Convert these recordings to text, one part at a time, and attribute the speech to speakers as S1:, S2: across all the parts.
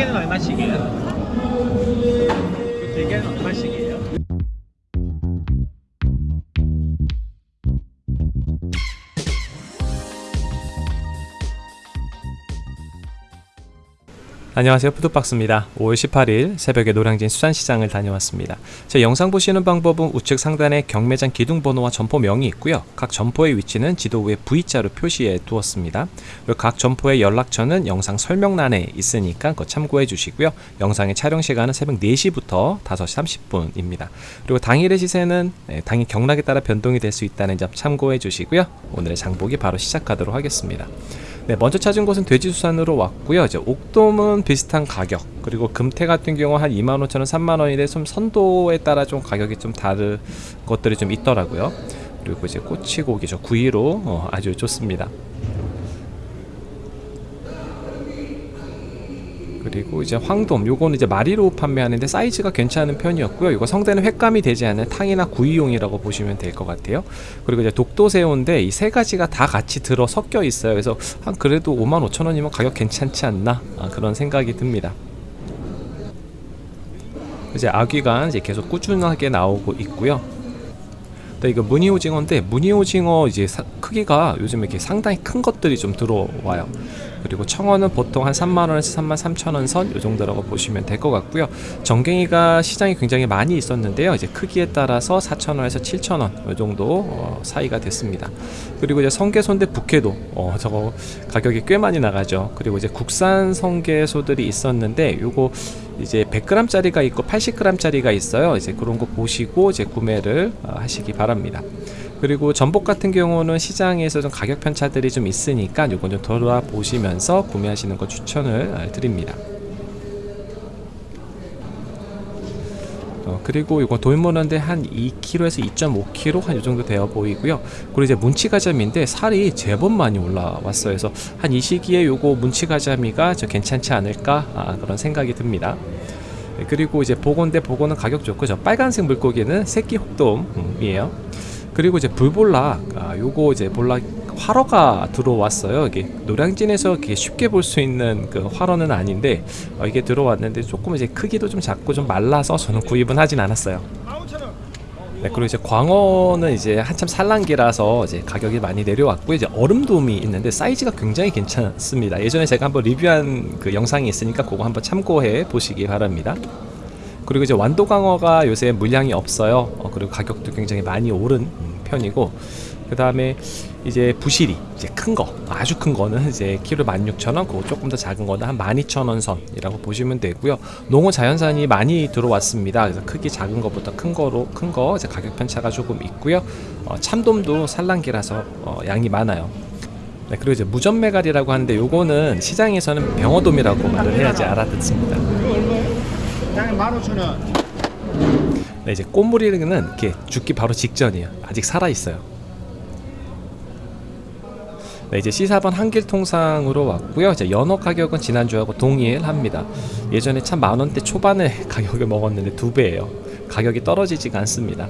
S1: 개는 얼마씩이에
S2: 안녕하세요. 푸드박스입니다. 5월 18일 새벽에 노량진 수산시장을 다녀왔습니다. 제 영상 보시는 방법은 우측 상단에 경매장 기둥번호와 점포명이 있고요. 각 점포의 위치는 지도 위에 V자로 표시해 두었습니다. 그리고 각 점포의 연락처는 영상 설명란에 있으니까 그거 참고해 주시고요. 영상의 촬영 시간은 새벽 4시부터 5시 30분입니다. 그리고 당일의 시세는 네, 당일 경락에 따라 변동이 될 수 있다는 점 참고해 주시고요. 오늘의 장보기 바로 시작하도록 하겠습니다 네, 먼저 찾은 곳은 돼지수산으로 왔고요. 이제 옥돔은 비슷한 가격. 그리고 금태 같은 경우 한 25,000원, 3만원인데 좀 선도에 따라 좀 가격이 좀 다른 것들이 좀 있더라고요. 그리고 이제 꼬치고기 저 구이로 어, 아주 좋습니다. 그리고 이제 황돔 요거는 이제 마리로 판매하는데 사이즈가 괜찮은 편이었고요. 이거 성대는 횟감이 되지 않는 탕이나 구이용이라고 보시면 될 것 같아요. 그리고 이제 독도새우인데 이 세 가지가 다 같이 들어 섞여 있어요. 그래서 한 그래도 55,000원이면 가격 괜찮지 않나 아, 그런 생각이 듭니다. 이제 아귀가 이제 계속 꾸준하게 나오고 있고요. 또 이거 무늬오징어인데 무늬오징어 이제 사- 크기가 요즘 이렇게 상당히 큰 것들이 좀 들어와요 그리고 청어는 보통 한 3만원에서 3만 3천원 선이 정도라고 보시면 될 것 같고요. 정갱이가 시장이 굉장히 많이 있었는데요. 이제 크기에 따라서 4천원에서 7천원 이 정도 어, 사이가 됐습니다. 그리고 이제 성게소인데 북해도 어, 저거 가격이 꽤 많이 나가죠. 그리고 이제 국산 성게소들이 있었는데 요거 이제 100g짜리가 있고 80g짜리가 있어요. 이제 그런 거 보시고 이제 구매를 어, 하시기 바랍니다 그리고 전복 같은 경우는 시장에서 좀 가격 편차들이 좀 있으니까 요건 좀 돌아보시면서 구매하시는 거 추천을 아, 드립니다. 어, 그리고 이거 돌문어인데 한 2kg에서 2.5kg 한 이 정도 되어 보이고요. 그리고 이제 문치가자미인데 살이 제법 많이 올라왔어요. 그래서 한 이 시기에 요거 문치가자미가 저 괜찮지 않을까 아, 그런 생각이 듭니다. 네, 그리고 이제 보건대 보건은 가격 좋고 저 빨간색 물고기는 새끼 혹돔이에요. 그리고 이제 불볼락 아, 요거 이제 볼락 활어가 들어왔어요 이게 노량진에서 이렇게 쉽게 볼 수 있는 그 활어는 아닌데 어, 이게 들어왔는데 조금 이제 크기도 좀 작고 좀 말라서 저는 구입은 하진 않았어요 네, 그리고 이제 광어는 이제 한참 산란기라서 이제 가격이 많이 내려왔고 이제 얼음돔이 있는데 사이즈가 굉장히 괜찮습니다. 예전에 제가 한번 리뷰한 그 영상이 있으니까 그거 한번 참고해 보시기 바랍니다. 그리고 이제 완도광어가 요새 물량이 없어요. 어, 그리고 가격도 굉장히 많이 오른 음, 편이고 그 다음에 이제 부시리 이제 큰 거 아주 큰 거는 이제 키로 16,000원 그거 조금 더 작은 거는 한 12,000원 선이라고 보시면 되고요 농어 자연산이 많이 들어왔습니다 그래서 크기 작은 거보다 큰 거로 큰 거 이제 가격 편차가 조금 있고요 어, 참돔도 산란기라서 어, 양이 많아요 네, 그리고 이제 무전메갈이라고 하는데 요거는 시장에서는 병어돔이라고 말을 해야지 알아듣습니다
S1: 장님 15,000원
S2: 네, 이제 꽃무리는 이렇게 죽기 바로 직전이에요. 아직 살아 있어요. 네, 이제 C4번 한길 통상으로 왔고요. 이제 연어 가격은 지난주하고 동일합니다. 예전에 참 만 원대 초반에 가격을 먹었는데 두 배예요. 가격이 떨어지지가 않습니다.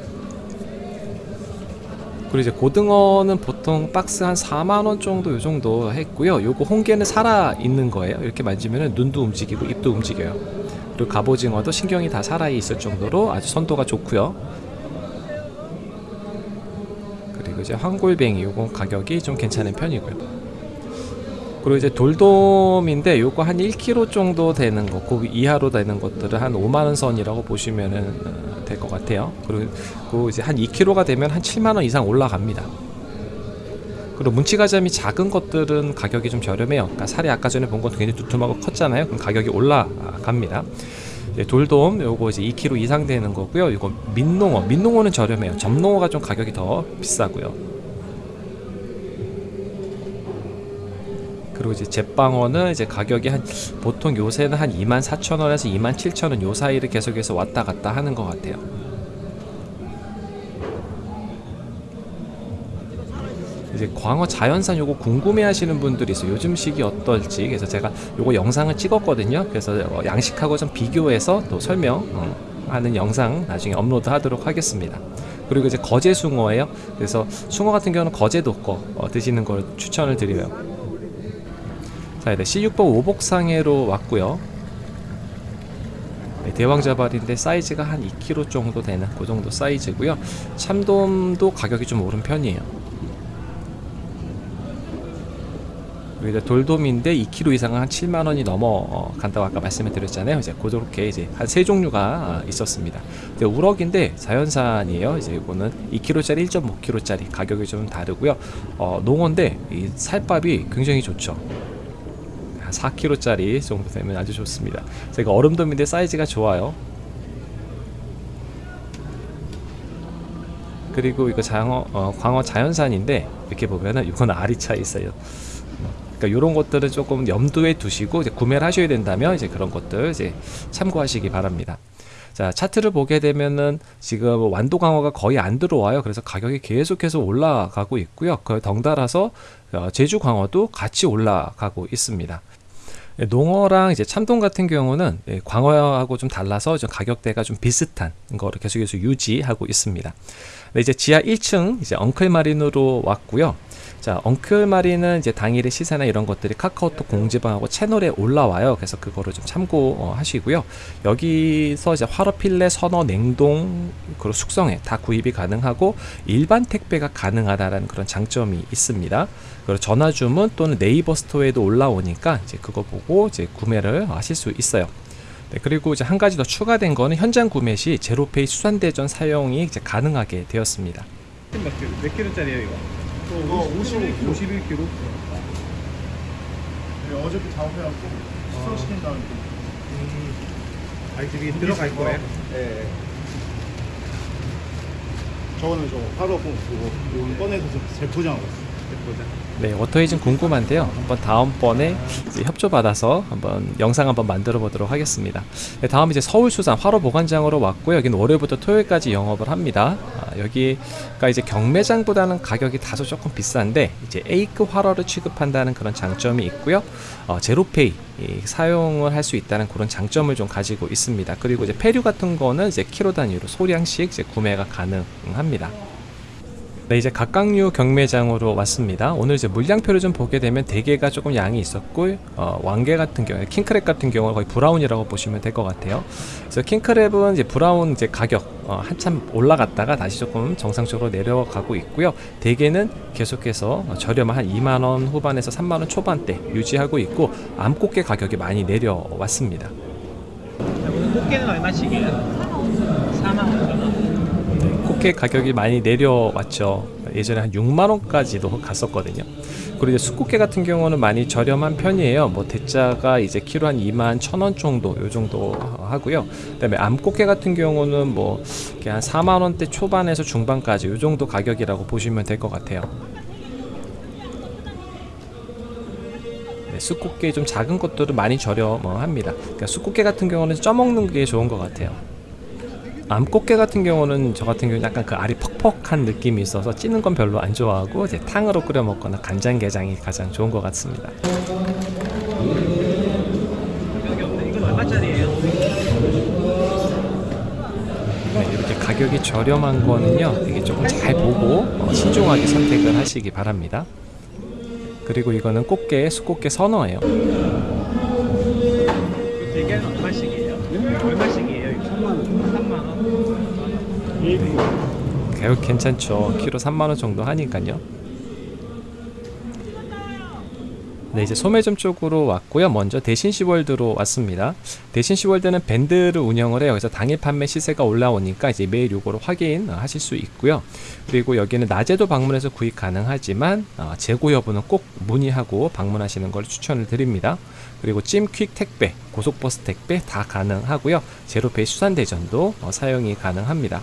S2: 그리고 이제 고등어는 보통 박스 한 4만 원 정도 요 정도 했고요. 요거 홍게는 살아 있는 거예요. 이렇게 만지면 눈도 움직이고 입도 움직여요. 그리고 갑오징어도 신경이 다 살아 있을 정도로 아주 선도가 좋고요. 그리고 이제 황골뱅이 요거 가격이 좀 괜찮은 편이고요. 그리고 이제 돌돔인데 요거 한 1kg 정도 되는 거, 그 이하로 되는 것들은 한 5만 원 선이라고 보시면은 될 것 같아요. 그리고 그 이제 한 2kg가 되면 한 7만 원 이상 올라갑니다. 그리고 문치가자미 작은 것들은 가격이 좀 저렴해요. 그러니까 살이 아까 전에 본 것도 굉장히 두툼하고 컸잖아요. 그럼 가격이 올라갑니다. 이제 돌돔 요거 이제 2kg 이상 되는 거고요. 이거 민농어, 민농어는 저렴해요. 점농어가 좀 가격이 더 비싸고요. 그리고 이제 제빵어는 이제 가격이 한 보통 요새는 한 24,000원에서 27,000원 요 사이를 계속해서 왔다 갔다 하는 것 같아요. 이제 광어 자연산 요거 궁금해 하시는 분들이 있어요. 요즘 시기 어떨지. 그래서 제가 요거 영상을 찍었거든요. 그래서 어, 양식하고 좀 비교해서 또 설명하는 영상 나중에 업로드 하도록 하겠습니다. 그리고 이제 거제 숭어예요. 그래서 숭어 같은 경우는 거제도 거 어, 드시는 걸 추천을 드려요. 자, 이제 C6번 오복상해로 왔고요. 네, 대왕자발인데 사이즈가 한 2kg 정도 되는 그 정도 사이즈고요. 참돔도 가격이 좀 오른 편이에요. 그리고 이제 돌돔인데 2kg 이상은 한 7만 원이 넘어 어, 간다고 아까 말씀을 드렸잖아요. 이제 그렇게 이제 한 세 종류가 아, 있었습니다. 근데 우럭인데 자연산이에요. 이제 이거는 2kg짜리, 1.5kg짜리 가격이 좀 다르고요. 어, 농어인데 이 살밥이 굉장히 좋죠. 한 4kg짜리 정도 되면 아주 좋습니다. 제가 얼음돔인데 사이즈가 좋아요. 그리고 이거 장어, 어, 광어 자연산인데 이렇게 보면은 이건 알이 차 있어요. 그러니까 이런 것들은 조금 염두에 두시고 이제 구매를 하셔야 된다면 이제 그런 것들 이제 참고하시기 바랍니다. 자 차트를 보게 되면은 지금 완도 강화가 거의 안 들어와요. 그래서 가격이 계속해서 올라가고 있고요. 그 덩달아서 어, 제주 광어도 같이 올라가고 있습니다. 예, 농어랑 이제 참돔 같은 경우는 예, 광어하고 좀 달라서 좀 가격대가 좀 비슷한 거를 계속해서 유지하고 있습니다. 네, 이제 지하 1층 이제 엉클 마린으로 왔고요. 자, 엉클 마리는 이제 당일의 시세나 이런 것들이 카카오톡 공지방하고 채널에 올라와요. 그래서 그거를 좀 참고하시고요. 여기서 이제 화로 필레, 선어, 냉동, 그리고 숙성에 다 구입이 가능하고 일반 택배가 가능하다라는 그런 장점이 있습니다. 그리고 전화 주문 또는 네이버 스토어에도 올라오니까 이제 그거 보고 이제 구매를 하실 수 있어요. 네, 그리고 이제 한 가지 더 추가된 거는 현장 구매 시 제로페이 수산대전 사용이 이제 가능하게 되었습니다.
S1: 몇 킬로짜리예요 이거?
S3: 어, 51kg.
S1: 51kg?
S3: 네, 어저께 작업해갖고 수소시킨 다음에
S1: 아 저기 들어갈 거예요?
S3: 네. 저거는 저 하루공 그거 이거 꺼내서 재포장하고 있어요.
S2: 네, 워터이즌 궁금한데요. 한번 다음번에 이제 협조 받아서 한번 영상 한번 만들어 보도록 하겠습니다. 네, 다음 이제 서울수산 화로 보관장으로 왔고요. 여기는 월요일부터 토요일까지 영업을 합니다. 아, 여기가 이제 경매장보다는 가격이 다소 조금 비싼데 이제 A급 화로를 취급한다는 그런 장점이 있고요. 어, 제로페이 이, 사용을 할 수 있다는 그런 장점을 좀 가지고 있습니다. 그리고 이제 패류 같은 거는 이제 키로 단위로 소량씩 이제 구매가 가능합니다. 네, 이제 갑각류 경매장으로 왔습니다. 오늘 이제 물량표를 좀 보게 되면 대게가 조금 양이 있었고, 어, 왕게 같은 경우에 킹크랩 같은 경우는 거의 brown이라고 보시면 될 것 같아요. 그래서 킹크랩은 이제 brown 이제 가격 어, 한참 올라갔다가 다시 조금 정상적으로 내려가고 있고요. 대게는 계속해서 어, 저렴한 한 2만 원 후반에서 3만 원 초반대 유지하고 있고 암꽃게 가격이 많이 내려왔습니다.
S1: 오늘 꽃게는 얼마씩이에요? 4만 5천 원.
S2: 네, 꽃게 가격이 많이 내려왔죠. 예전에 한 6만 원까지도 갔었거든요. 그리고 이제 수꽃게 같은 경우는 많이 저렴한 편이에요. 뭐 대짜가 이제 키로 한 2만 천원 정도 요 정도 하고요. 그 다음에 암꽃게 같은 경우는 뭐 한 4만 원대 초반에서 중반까지 요 정도 가격이라고 보시면 될 것 같아요. 네, 수꽃게 좀 작은 것들은 많이 저렴합니다. 그러니까 수꽃게 같은 경우는 쪄먹는 게 좋은 것 같아요. 암꽃게 같은 경우는 저 같은 경우는 약간 그 알이 퍽퍽한 느낌이 있어서 찌는 건 별로 안 좋아하고 이제 탕으로 끓여 먹거나 간장게장이 가장 좋은 것 같습니다.
S1: 네,
S2: 이렇게 가격이 저렴한 거는요, 이게 조금 잘 보고 어, 신중하게 선택을 하시기 바랍니다. 그리고 이거는 꽃게, 수꽃게 선어예요. 가격 괜찮죠. 키로 3만 원 정도 하니까요. 네, 이제 소매점 쪽으로 왔고요. 먼저 대신 시월드로 왔습니다. 대신 시월드는 밴드를 운영을 해요. 그래서 당일 판매 시세가 올라오니까 이제 매일 요거를 확인하실 수 있고요. 그리고 여기는 낮에도 방문해서 구입 가능하지만 어, 재고 여부는 꼭 문의하고 방문하시는 걸 추천을 드립니다. 그리고 찜퀵 택배, 고속버스 택배 다 가능하고요. 제로페이 수산대전도 어, 사용이 가능합니다.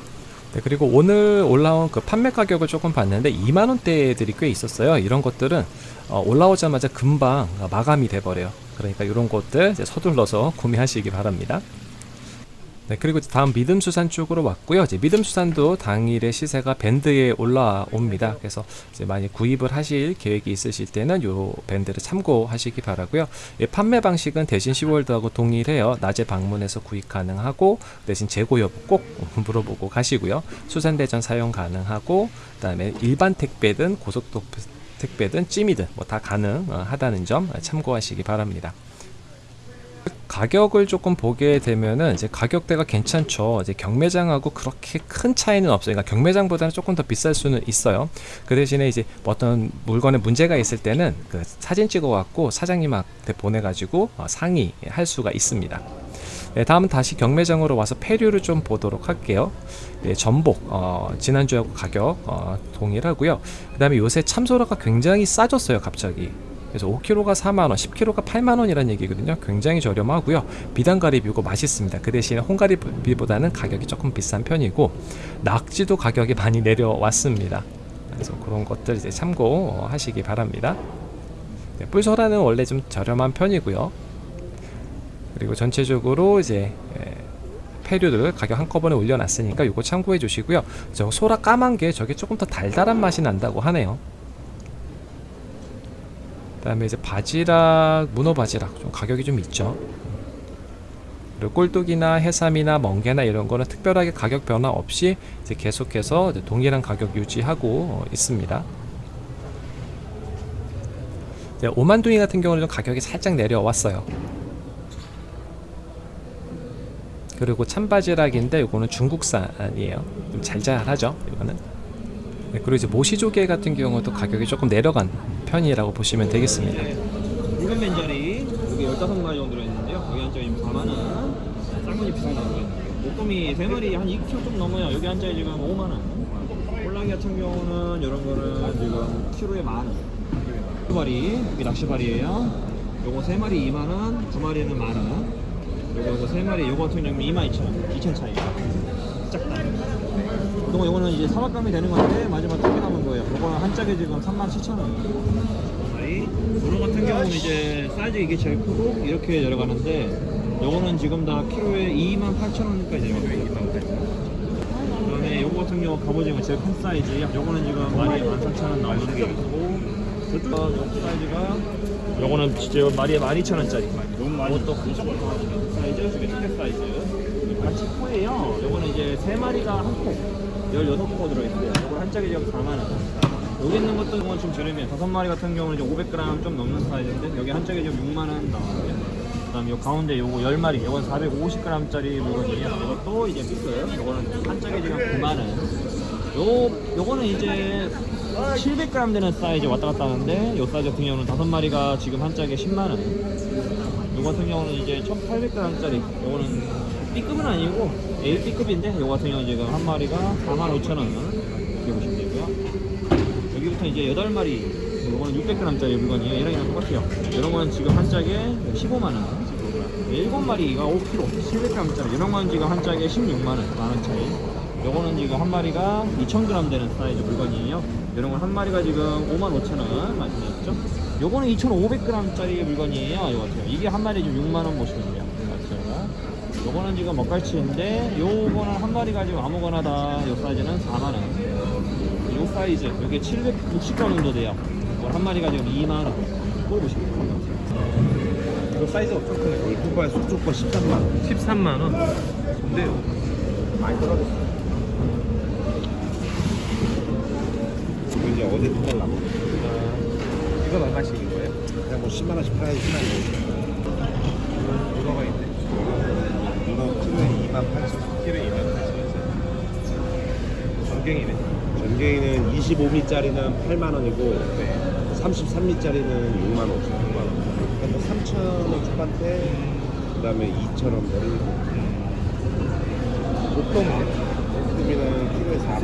S2: 네, 그리고 오늘 올라온 그 판매 가격을 조금 봤는데 2만 원대들이 꽤 있었어요. 이런 것들은 어, 올라오자마자 금방 어, 마감이 돼 버려요. 그러니까 이런 것들 서둘러서 구매하시기 바랍니다. 네, 그리고 다음 믿음수산 쪽으로 왔고요. 이제 믿음수산도 당일의 시세가 밴드에 올라옵니다. 그래서 이제 많이 구입을 하실 계획이 있으실 때는 요 밴드를 참고하시기 바라고요. 예, 판매 방식은 대신 시월드하고 동일해요. 낮에 방문해서 구입 가능하고 대신 재고 여부 꼭 물어보고 가시고요. 수산대전 사용 가능하고 그다음에 일반 택배든 고속도 택배든 찜이든 뭐 다 가능하다는 점 참고하시기 바랍니다. 가격을 조금 보게 되면은 이제 가격대가 괜찮죠. 이제 경매장하고 그렇게 큰 차이는 없어요. 그러니까 경매장보다는 조금 더 비쌀 수는 있어요. 그 대신에 이제 뭐 어떤 물건에 문제가 있을 때는 그 사진 찍어 갖고 사장님한테 보내 가지고 어, 상의할 수가 있습니다. 네, 다음은 다시 경매장으로 와서 폐류를 좀 보도록 할게요. 네, 전복 어, 지난주하고 가격 어, 동일하고요. 그 다음에 요새 참소라가 굉장히 싸졌어요, 갑자기. 그래서 5kg가 4만원, 10kg가 8만원이라는 얘기거든요. 굉장히 저렴하고요. 비단가리비고 맛있습니다. 그 대신에 홍가리비보다는 가격이 조금 비싼 편이고 낙지도 가격이 많이 내려왔습니다. 그래서 그런 것들 이제 참고하시기 바랍니다. 네, 뿔소라는 원래 좀 저렴한 편이고요. 그리고 전체적으로 이제 예, 폐류들 가격 한꺼번에 올려놨으니까 이거 참고해 주시고요. 저 소라 까만 게 저게 조금 더 달달한 맛이 난다고 하네요. 그다음에 이제 바지락, 문어 바지락 좀 가격이 좀 있죠. 그리고 꼴뚜기나 해삼이나 멍게나 이런 거는 특별하게 가격 변화 없이 이제 계속해서 이제 동일한 가격 유지하고 어, 있습니다. 오만둥이 같은 경우는 좀 가격이 살짝 내려왔어요. 그리고 참바지락인데 이거는 중국산이에요. 좀 잘잘하죠. 이거는. 네, 그리고 이제 모시조개 같은 경우도 가격이 조금 내려간 편이라고 보시면 되겠습니다.
S1: 붉은 맨자리 여기 15마리 정도 들어있는데요. 여기 한 짝이 4만원 쌍문이 비싼 거 있는데 목돔이 3마리 한 2kg 좀 넘어요. 여기 한 짝이 지금 5만원. 꼴랑이 같은 경우는 이런 거는 지금 키로에 만원. 낚시발이 여기 낚시발이에요. 요거 3마리 2만원 2마리는 만원. 요거 요거 3마리 요거 같은 경우는 22,000원. 2천 차이 작다 그동안 요거는 이제 사막감이 되는 건데 마지막 요 요거는 한 짝에 지금 37,000원. 문어 같은 경우는 이제 사이즈 이게 제일 크고 이렇게 내려가는데 요거는 지금 다 키로에 28,000원까지 내려가고 그 다음에 요거 같은 경우 갑오징어 제일 큰 사이즈. 요거는 지금 마리에 14,000원 나오는 게 있고 저쪽 요 사이즈가 요거는 진짜 마리에 12,000원짜리. 너무 많이 또큰 사이즈. 초계 사이즈. 같이 코예요. 요거는 이제 3마리가 한코 16코 들어있어요 요거 한 짝에 지금 4만원 여기 있는 것도 이건 좀 저렴해요. 다섯 마리 같은 경우는 이제 500g 좀 넘는 사이즈인데 여기 한 짝에 지금 6만 원 나와요. 그 다음 요 가운데 요거 10마리, 이건 450g짜리 물건이에요. 이것도 이제 믹스. 요거는 한 짝에 지금 9만 원. 요 요거는 이제 700g 되는 사이즈 왔다 갔다 하는데 요 사이즈 같은 경우는 다섯 마리가 지금 한 짝에 10만 원. 요 같은 경우는 이제 1,800g짜리. 요거는 B급은 아니고 A, B급인데 요 같은 경우는 지금 한 마리가 4만 5천 원. 이렇게 보시면 되고요. 여기부터 이제 8마리 이거는 600g짜리 물건이에요. 얘랑이랑 똑같아요. 이런 거는 지금 한 짝에 15만원. 7마리가 5kg 700g짜리. 이런 거는 지금 한 짝에 16만원 만원 차이. 요거는 지금 한 마리가 2000g 되는 사이즈 물건이에요. 이런 건 한 마리가 지금 55,000원 말씀드렸죠. 요거는 2,500g짜리 물건이에요. 이거 같아요 이게 한 마리 지금 6만원 보시면 돼요 요거는 지금 먹갈치인데 요거는 한 마리 가 지금 아무거나 다요 사이즈는 4만원 요 사이즈 이게 760g 정도 돼요 이걸 한 마리 가 지금 2만원 꼴 보시면 돼요
S3: 이거 사이즈 엄청 크네. 여기 두바의 속초 거 13만 원.
S1: 13만원 근데요
S3: 많이 떨어졌어. 이거 이제 어제 두 달 남았어.
S1: 이건 얼마씩인 거예요?
S3: 그냥 뭐 10만 원씩 팔아야지 10만 원.
S1: 문어가 있네
S3: 이거 키로에 2만 8천 원.
S1: 키로 2만 8천원 전갱이네
S3: 전갱이는 25미짜리는 8만 원이고 33미짜리는 6만 5천 원. 6만 원. 그러니까 3천 원 초반대 그다음에 2천 원 머리.
S1: 목돔은
S3: 금이는 키로에 4만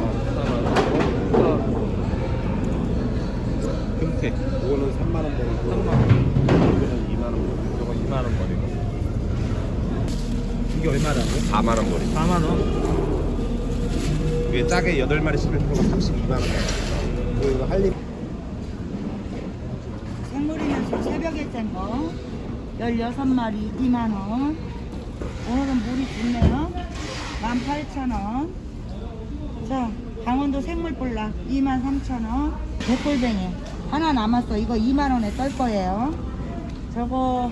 S3: 원.
S1: 금태
S3: 이거는 3만 원 버리고
S1: 3만 원
S3: 이거는 2만 원 버리고
S1: 이거 2만 원 버리고 이게 얼마라고요?
S3: 4만 원 버리고
S1: 4만원?
S3: 이게 짜게 8마리 11kg가 32만 원. 그리고 이거 할리
S4: 생물이면서 새벽에 짠 거. 16마리 2만원. 오늘은 물이 좋네요. 18,000원. 자 강원도 생물볼락 23,000원. 백골뱅이. 하나 남았어. 이거 2만원에 떨 거예요. 저거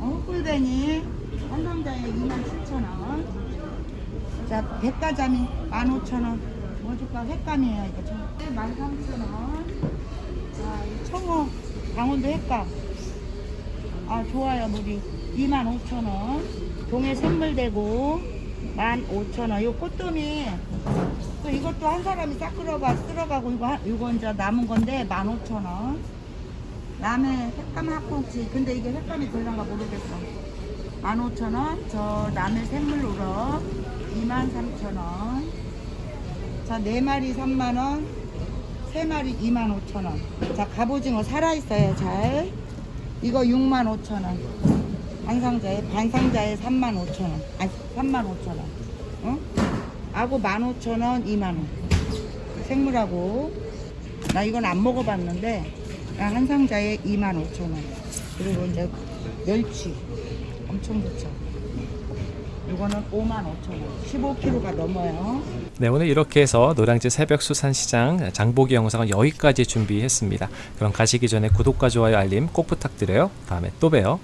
S4: 어, 꿀뱅이 한 상자에 27,000원 자 백가자미 15,000원 뭐 줄까 횟감이에요 이거 저 13,000원 자, 이 청어 강원도 횟감. 아, 좋아요, 물이. 25,000원. 동해 선물되고 15,000원. 요 꽃돔이 또 이것도 한 사람이 싹 끌어가 쓸어가고 이거 한- 이거 이제 남은 건데 15,000원. 라메 색감 학꽁치. 근데 이게 색감이 들어간가 모르겠어. 15,000원. 저 라메 생물 우럭 23,000원. 자, 네 마리 3만원. 세 마리 25,000원. 자, 갑오징어 살아있어요, 잘. 이거 65,000원. 반상자에, 반상자에 35,000원. 아니, 35,000원. 어? 아고 15,000원, 2만원. 생물하고. 나 이건 안 먹어봤는데, 한 상자에 25,000원. 그리고 이제 멸치. 엄청 좋죠. 이거는 55,000원. 15kg가 넘어요.
S2: 네, 오늘 이렇게 해서 노량진 새벽 수산시장 장보기 영상은 여기까지 준비했습니다. 그럼 가시기 전에 구독과 좋아요 알림 꼭 부탁드려요. 다음에 또 봬요.